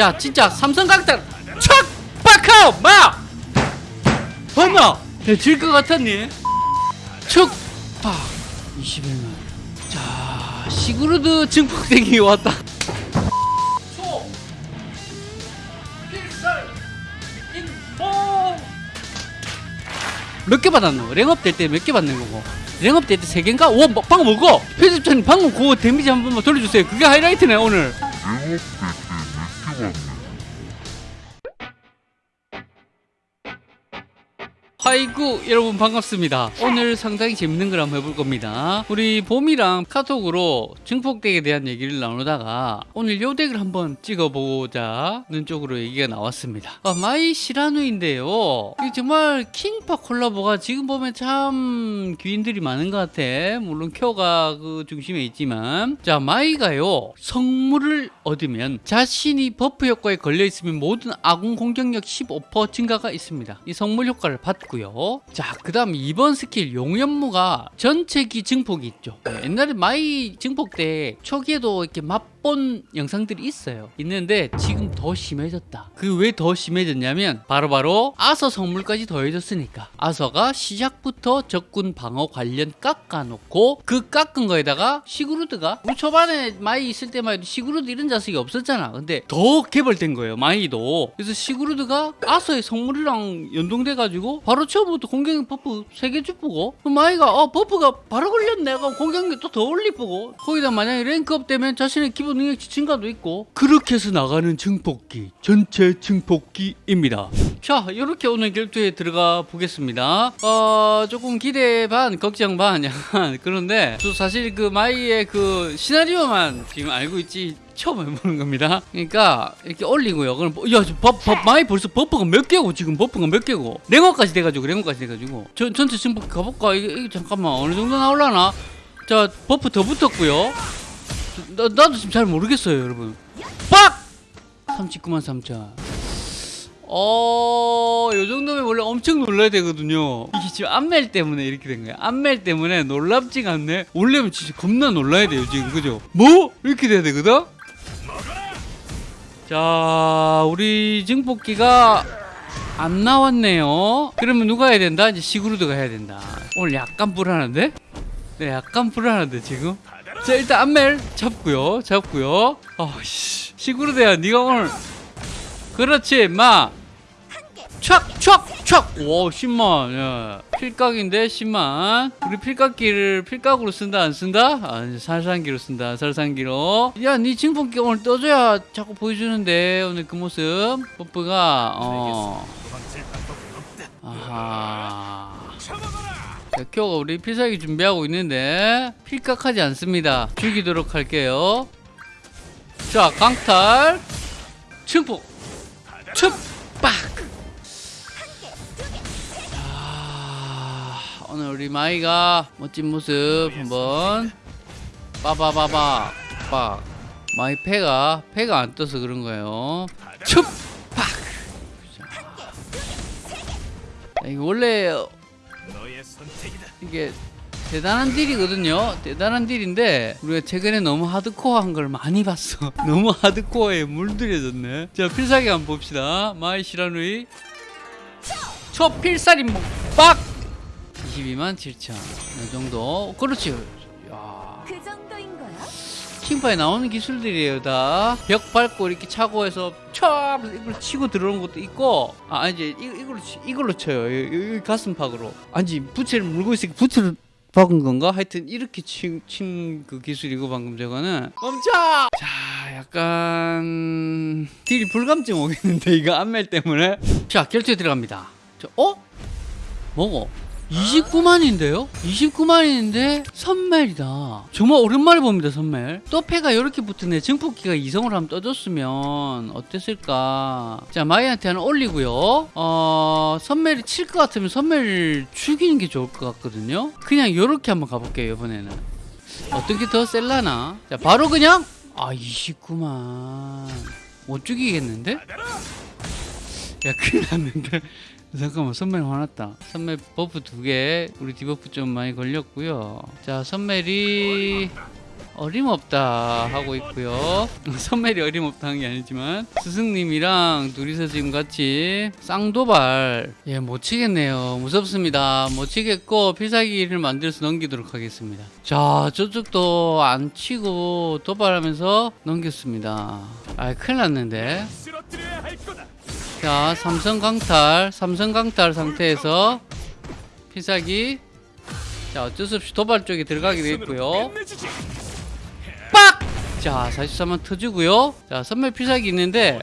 자 진짜 삼성각달 촥 박하오 마! 엄마 질것 같았니? 척박. 21만. 자 시그루드 증폭대기 왔다. 초 필살 인포 몇개 받았노? 랭업 될 때 몇 개 받는 거고? 랭업 될때세 개인가? 와 뭐, 방금 뭐고? 편집자님 방금 그거 데미지 한 번만 돌려주세요. 그게 하이라이트네 오늘 problem. 아이고 여러분 반갑습니다. 오늘 상당히 재밌는 걸 한번 해볼 겁니다. 우리 봄이랑 카톡으로 증폭deck에 대한 얘기를 나누다가 오늘 요 deck을 한번 찍어보자는 쪽으로 얘기가 나왔습니다. 아, 마이 시라누이인데요. 정말 킹파 콜라보가 지금 보면 참 귀인들이 많은 것 같아. 물론 쿄가 그 중심에 있지만. 자 마이가요. 성물을 얻으면 자신이 buff 효과에 걸려 있으면 모든 아군 공격력 15% 증가가 있습니다. 이 성물 효과를 받고 있고요. 자, 그 다음 2번 스킬 용연무가 전체기 증폭이 있죠. 네, 옛날에 마이 증폭deck 초기에도 이렇게 맛본 영상들이 있어요. 있는데 지금 더 심해졌다. 그 왜 더 심해졌냐면 바로바로 바로 아서 성물까지 더해졌으니까 아서가 시작부터 적군 방어 관련 깎아놓고 그 깎은 거에다가 시그루드가 우리 초반에 마이 있을 때만 해도 시그루드 이런 자식이 없었잖아. 근데 더 개발된 거예요. 마이도. 그래서 시그루드가 아서의 성물이랑 연동돼가지고 바로 처음부터 공격력 buff 3개 주고 마이가 어 buff가 바로 걸렸네. 가 공격력 또 더 올리고. 거기다 만약에 rank up 되면 자신의 기본 능력치 증가도 있고. 그렇게 해서 나가는 증폭기 전체 증폭기입니다. 자 이렇게 오늘 결투에 들어가 보겠습니다. 어 조금 기대 반 걱정 반 약간 그런데 저 사실 그 마이의 그 시나리오만 지금 알고 있지 처음 해보는 겁니다. 그러니까 이렇게 올리고요. 그럼 뭐, 야, 버, 버, 마이 벌써 buff가 몇 개고 지금 buff가 몇 개고 랭업까지 돼가지고 랭업까지 돼가지고 전 전체 증폭 가볼까? 이게, 이게 잠깐만 어느 정도 나올라나? 자 buff 더 붙었고요. 나, 나도 지금 잘 모르겠어요, 여러분. 빡! 39만 3천. 어, 요 정도면 원래 엄청 놀라야 되거든요. 이게 지금 안멜 때문에 이렇게 된 거야. 안멜 때문에 놀랍지가 않네. 원래면 진짜 겁나 놀라야 돼요, 지금. 그죠? 뭐? 이렇게 돼야 되거든? 자, 우리 증폭기가 안 나왔네요. 그러면 누가 해야 된다? 이제 시그루드가 해야 된다. 오늘 약간 불안한데? 네, 약간 불안한데 지금. 자, 일단 안멜 잡고요. 잡고요. 아, 씨. 시그루드야, 네가 오늘 그렇지, 마. 촥, 촥, 촥. 오, 10만. 야. 필각인데 10만. 우리 필각기를 필각으로 쓴다 안 쓴다? 아, 살상기로 쓴다. 살상기로. 야, 네 증폭기 오늘 떠줘야 자꾸 보여주는데 오늘 그 모습. 버프가 어. 아하. 자, 쿄가 우리 필살기 준비하고 있는데 필각하지 않습니다. 죽이도록 할게요. 자, 강탈. 증폭. 춥! 우리 마이가 멋진 모습 한번. 빠바바바. 빡. 마이 패가 패가 안 떠서 그런 거예요. 춥! 빡! 자, 이게 원래 이게 대단한 딜이거든요. 대단한 딜인데 우리가 최근에 너무 하드코어한 걸 많이 봤어. 너무 하드코어에 물들여졌네. 자 필살기 한번 봅시다. 마이 시라누이. 초 필살인법 빡 22만 7천 이 정도 그렇지 야. 그 정도인 거야? 킹파에 나오는 기술들이에요 다 벽 밟고 이렇게 차고 해서 촥 이걸 치고 들어오는 것도 있고 아 이제 이, 이걸로 치, 이걸로 쳐요 이, 이 가슴팍으로 아니 부채를 물고 있으니까 부채를 박은 건가? 하여튼 이렇게 친 그 기술이고 방금 저거는 멈춰! 자 약간 딜이 불감증 오겠는데 이거 안멜 때문에 자 결투에 들어갑니다 저, 어? 뭐고? 29만인데요? 29만인데 선멜이다. 정말 오랜만에 봅니다 선멜. 또 패가 이렇게 붙으네. 증폭기가 이성을 한번 떠줬으면 어땠을까? 자 마이한테 하나 올리고요. 어 선멜이 칠 것 같으면 선멜 죽이는 게 좋을 것 같거든요. 그냥 이렇게 한번 가볼게요 이번에는. 어떤 게 더 셀라나? 자 바로 그냥 아 29만. 못 죽이겠는데? 야 큰일 났는데 잠깐만 선멜 화났다 선멜 buff 두 개 우리 debuff 좀 많이 걸렸고요 자 선멜이 어림없다 하고 있고요. 선멜이 어림없다 한 게 아니지만 스승님이랑 둘이서 지금 같이 쌍도발 예 못 치겠네요. 무섭습니다. 못 치겠고 필살기를 만들어서 넘기도록 하겠습니다. 자 저쪽도 안 치고 도발하면서 넘겼습니다. 아 큰일 났는데. 자 삼성 강탈 삼성 강탈 상태에서 필살기 자 어쩔 수 없이 도발 쪽에 들어가게. 끝내주지. 빡! 자 43만 터지고요. 자 선멸 필살기 있는데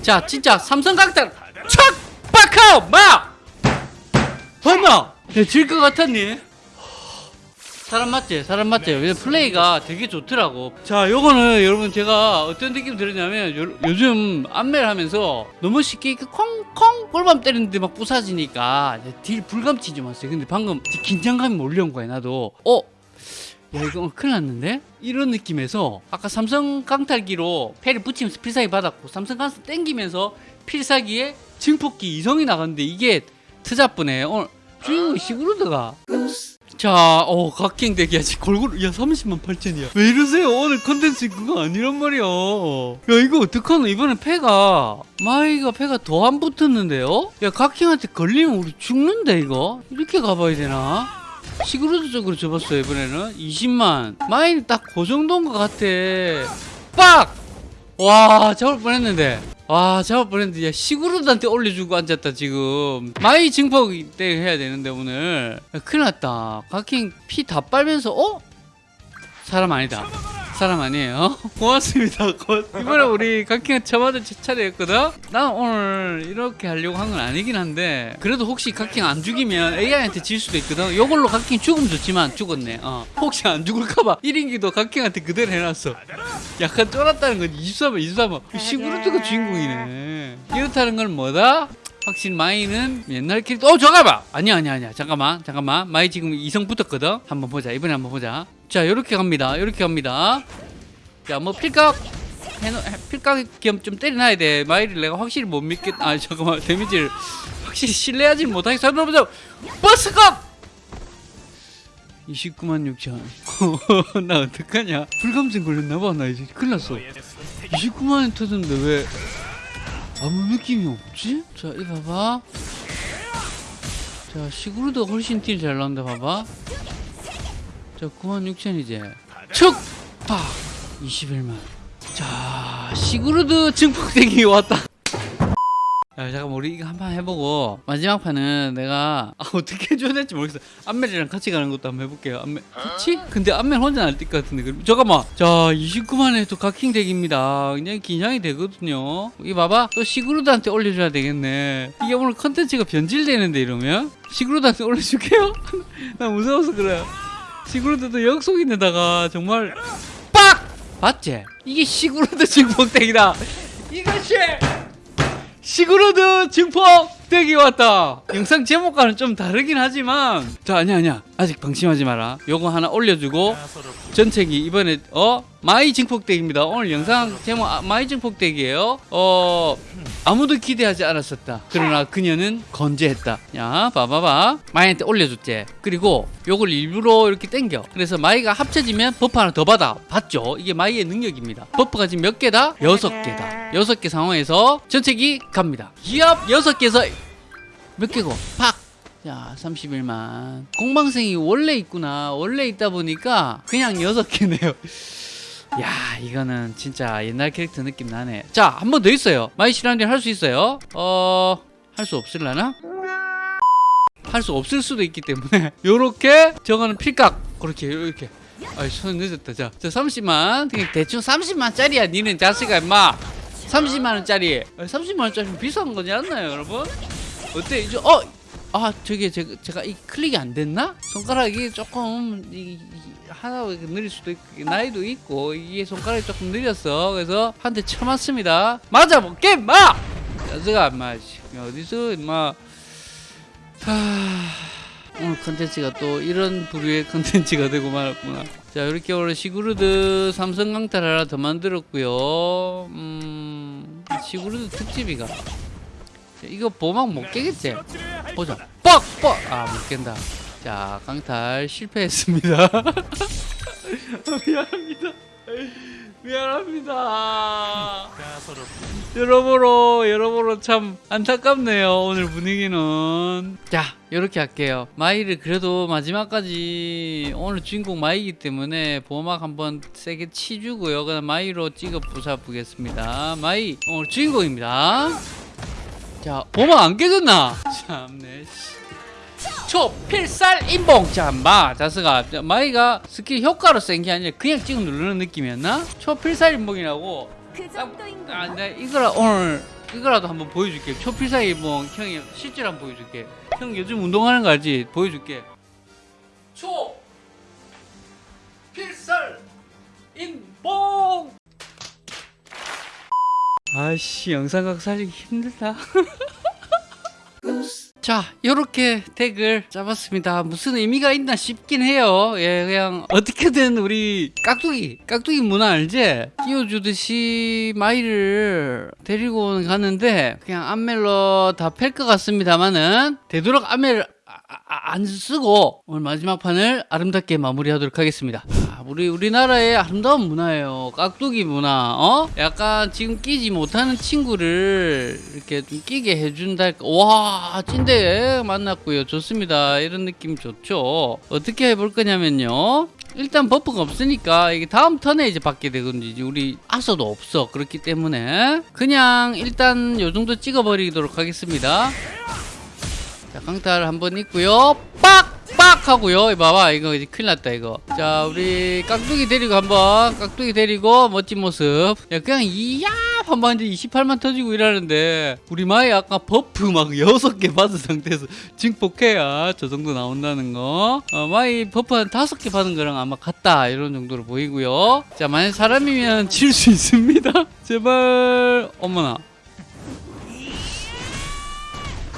자 진짜 삼성 강탈 촥! 빡하우! 막! 엄마! 질것 같았니? 사람 맞지? 사람 맞지? 왜냐면 플레이가 되게 좋더라고. 자, 요거는 여러분 제가 어떤 느낌 들었냐면 요, 요즘 안매를 하면서 너무 쉽게 이렇게 콩콩 골밤 때리는데 막 부사지니까 이제 딜 불감치 좀 왔어요. 근데 방금 긴장감이 몰려온 거야, 나도. 어? 야, 이거 큰일 났는데? 이런 느낌에서 아까 삼성 강탈기로 패를 붙이면서 필살기 받았고 삼성 강탈 땡기면서 필살기에 증폭기 이성이 나갔는데 이게 트잡분에 오늘 주인공이 시그루드가 자, 어, 각킹 대기 아직 골고루, 야, 30만 8천이야. 왜 이러세요? 오늘 컨텐츠 그거 아니란 말이야. 야, 이거 어떡하노? 이번에 패가, 마이가 패가 더 안 붙었는데요? 야, 각킹한테 걸리면 우리 죽는데, 이거? 이렇게 가봐야 되나? 시그루드 쪽으로 접었어요, 이번에는. 20만. 마이는 딱그 정도인 것 같아. 빡! 와, 잡을 뻔 했는데. 와, 잡을 뻔했는데. 야, 시그루드한테 올려주고 앉았다, 지금. 마이 증폭 때 해야 되는데, 오늘. 야, 큰일 났다. 각킹 피 다 빨면서, 어? 사람 아니다. 사람 아니에요. 고맙습니다. 고- 이번에 우리 저마다 제 차례였거든? 난 오늘 이렇게 하려고 한 건 아니긴 한데, 그래도 혹시 각킹 안 죽이면 AI한테 질 수도 있거든? 요걸로 각킹 죽으면 좋지만 죽었네. 어. 혹시 안 죽을까봐 1인기도 각킹한테 그대로 해놨어. 약간 쫄았다는 건 23번, 23번. 시그루트가 주인공이네. 이렇다는 건 뭐다? 확실히 마이는 옛날 캐릭터. 어, 잠깐만! 아니야, 아니야, 아니야. 잠깐만, 잠깐만. 마이 지금 이성 붙었거든? 한번 보자. 이번에 한번 보자. 자, 요렇게 갑니다. 요렇게 갑니다. 자, 뭐 필각. 필각 겸 좀 때려놔야 돼. 마이를 내가 확실히 못 믿겠, 아, 잠깐만. 데미지를 확실히 신뢰하지 못하겠어. 보자. 버스컵! 29만 6천. 나 어떡하냐? 불감증 걸렸나봐. 나 이제 큰일 났어. 29만원 터졌는데 왜 아무 느낌이 없지? 자, 이 봐봐. 자, 시그루드가 훨씬 딜 잘 나온다, 봐봐. 자, 9만 6천이제. 척! 팍! 21만. 자, 시그루드 증폭되기 왔다. 야, 잠깐만, 우리 이거 한 판 해보고, 마지막 판은 내가, 아, 어떻게 해줘야 될지 모르겠어. 안멜이랑 같이 가는 것도 한번 해볼게요. 안멜, 그치? 근데 안멜 혼자 날뛸 것 같은데. 그럼- 잠깐만. 자, 29만에 또 각킹 deck입니다. 굉장히 긴장이 되거든요. 이 봐봐. 또 시그루드한테 올려줘야 되겠네. 이게 오늘 컨텐츠가 변질되는데, 이러면? 시그루드한테 올려줄게요? 나 무서워서 그래. 시그루드도 역속인데다가 정말 빡! 맞지? 이게 시그루드 증폭deck이다. 이것이 시그루드 증폭deck이 왔다. 영상 제목과는 좀 다르긴 하지만 자 아니야 아니야 아직 방심하지 마라. 요거 하나 올려주고 전체기 이번에 어 마이 증폭deck입니다. 오늘 영상 제목 아, 마이 증폭deck이에요. 어 아무도 기대하지 않았었다. 그러나 그녀는 건재했다. 야 봐봐봐 마이한테 올려줬지. 그리고 요걸 일부러 이렇게 땡겨. 그래서 마이가 합쳐지면 buff 하나 더 받아. 봤죠? 이게 마이의 능력입니다. buff가 지금 몇 개다? 여섯 개다. 여섯 개 상황에서 전체기 갑니다. 기압 여섯 개에서 몇 개고? 팍! 자, 31만. 공방생이 원래 있구나. 원래 있다 보니까 그냥 여섯 개네요. 야, 이거는 진짜 옛날 캐릭터 느낌 나네. 자, 한 번 더 있어요. 마이 시라운딩 할수 있어요. 어, 할 수 없을라나? 할 수 없을 수도 있기 때문에 요렇게 저거는 필각 그렇게 이렇게 아이 손 늦었다 자, 자 30만 그냥 대충 30만 짜리야 니는 자식아 임마 30만 원짜리 30만 원짜리 비싼 거지 않나요 여러분 어때 이제 어 아 저게 제가, 제가 이 클릭이 안 됐나 손가락이 조금 이, 이, 하나 느릴 수도 있고 나이도 있고 이게 손가락이 조금 느렸어 그래서 한 대 쳐맞습니다 맞아 볼게 마 임마 씨, 어디서 임마 하... 오늘 컨텐츠가 또 이런 부류의 컨텐츠가 되고 말았구나. 자, 이렇게 오늘 시그루드 삼성 강탈 하나 더 만들었고요. 음, 시그루드 특집이가. 자, 이거 보막 못 깨겠지? 보자. 뻑! 뻑! 아, 못 깬다. 자, 강탈 실패했습니다. 미안합니다. 미안합니다. 여러모로 여러모로 참 안타깝네요 오늘 분위기는 자 이렇게 할게요 마이를 그래도 마지막까지 오늘 주인공 마이기 때문에 보호막 한번 세게 치주고요 그다음 마이로 찍어 부숴보겠습니다 마이 오늘 주인공입니다 자 보호막 안 깨졌나 참네 씨. 초필살 인봉 자마 자스가 마이가 스킬 효과로 센 게 아니라 그냥 찍어 누르는 느낌이었나 초 필살 인봉이라고 그 정도인 아, 거. 내가 이거라 오늘 이거라도 한번 보여줄게. 초 필살 인봉 형이 실제로 한번 보여줄게. 형 요즘 운동하는 거 알지? 보여줄게. 초 필살 인봉. 아씨 영상각 살리기 힘들다. 자, 요렇게 덱을 잡았습니다. 무슨 의미가 있나 싶긴 해요. 예, 그냥 어떻게든 우리 깍두기, 깍두기 문화 알지? 끼워주듯이 마이를 데리고 가는데 그냥 안멜로 다 팰 것 같습니다만은 되도록 안멜을 아- 아- 안 쓰고 오늘 마지막 판을 아름답게 마무리하도록 하겠습니다. 아, 우리 우리나라의 아름다운 문화예요. 깍두기 문화. 어? 약간 지금 끼지 못하는 친구를 이렇게 좀 끼게 해준다. 와 찐대 만났고요. 좋습니다. 이런 느낌 좋죠. 어떻게 해볼 거냐면요. 일단 버프가 없으니까 이게 다음 턴에 이제 받게 되거든요. 우리 아서도 없어. 그렇기 때문에 그냥 일단 요 정도 찍어버리도록 하겠습니다. 자, 강탈 한번 있고요. 빡! 빡! 하고요. 봐봐. 이거 이제 큰일 났다, 이거. 자, 우리 깍두기 데리고 한번, 깍두기 데리고 멋진 모습. 야, 그냥 이야! 한번 이제 28만 터지고 이러는데, 우리 마이 아까 buff 막 6개 받은 상태에서 증폭해야 저 정도 나온다는 거. 어, 마이 buff 한 5개 받은 거랑 아마 같다. 이런 정도로 보이고요. 자, 만약 사람이면 질수 있습니다. 제발, 어머나.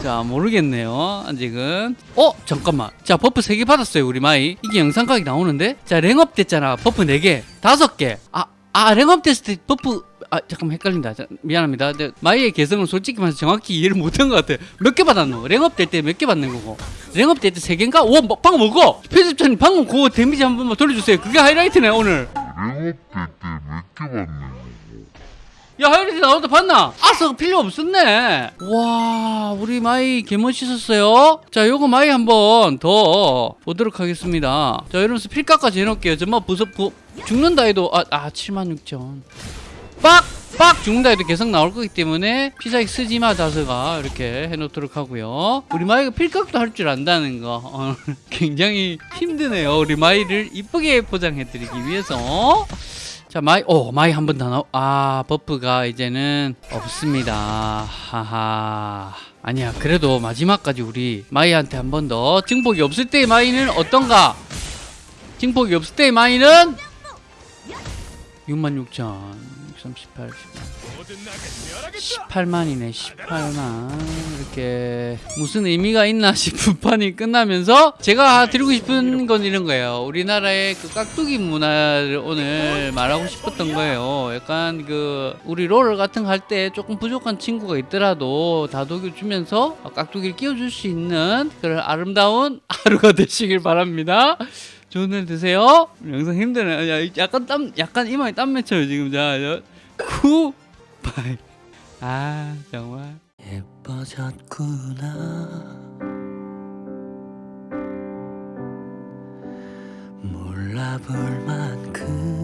자 모르겠네요. 아직은. 어 잠깐만. 자 buff 3개 받았어요 우리 마이. 이게 영상각이 나오는데? 자 랭업 됐잖아. buff 4개. 5개. 아, 아 랭업 됐을 때 buff. 아 잠깐만 헷갈린다. 자, 미안합니다. 근데 마이의 개성을 솔직히 말해서 정확히 이해를 못한 것 같아 몇 개 받았노? 랭업 될 때 몇 개 받는 거고? 랭업 될 때 3개인가? 오 뭐, 방금 먹어 편집자님 방금 그거 데미지 한 번만 돌려주세요. 그게 하이라이트네 오늘. 랭업될 때 몇 개 받는 거고 야 하이라이트 나오다 봤나? 아서 필요 없었네. 와 우리 마이 개멋있었어요. 자 요거 마이 한번 더 보도록 하겠습니다. 자 이러면서 필각까지 해놓을게요. 정말 부서 부, 죽는다 해도 아, 아 76,000 빡! 빡! 죽는다 해도 계속 나올 거기 때문에 피사기 쓰지마 자스가. 이렇게 해놓도록 하고요. 우리 마이가 필각도 할 줄 안다는 거. 어, 굉장히 힘드네요. 우리 마이를 이쁘게 포장해드리기 위해서 자 마이 오 마이 한 번 더 나오 아 버프가 이제는 없습니다. 하하. 아니야 그래도 마지막까지 우리 마이한테 한 번 더. 증폭이 없을 때의 마이는 어떤가? 증폭이 없을 때의 마이는 66,638 모든 낙을 멸하겠다. 18만이네 18만. 이렇게 무슨 의미가 있나 싶은 판이 끝나면서 제가 드리고 싶은 건 이런 거예요. 우리나라의 그 깍두기 문화를 오늘 말하고 싶었던 거예요. 약간 그 우리 롤 같은 거 할 때 조금 부족한 친구가 있더라도 다독여 주면서 깍두기를 끼워줄 수 있는 그런 아름다운 하루가 되시길 바랍니다 좋은 날 되세요. 영상 힘드네. 야, 약간 땀 약간 이마에 땀 맺혀요 지금. 자 구, 바이. 아 정말. 예뻐졌구나. 몰라볼 만큼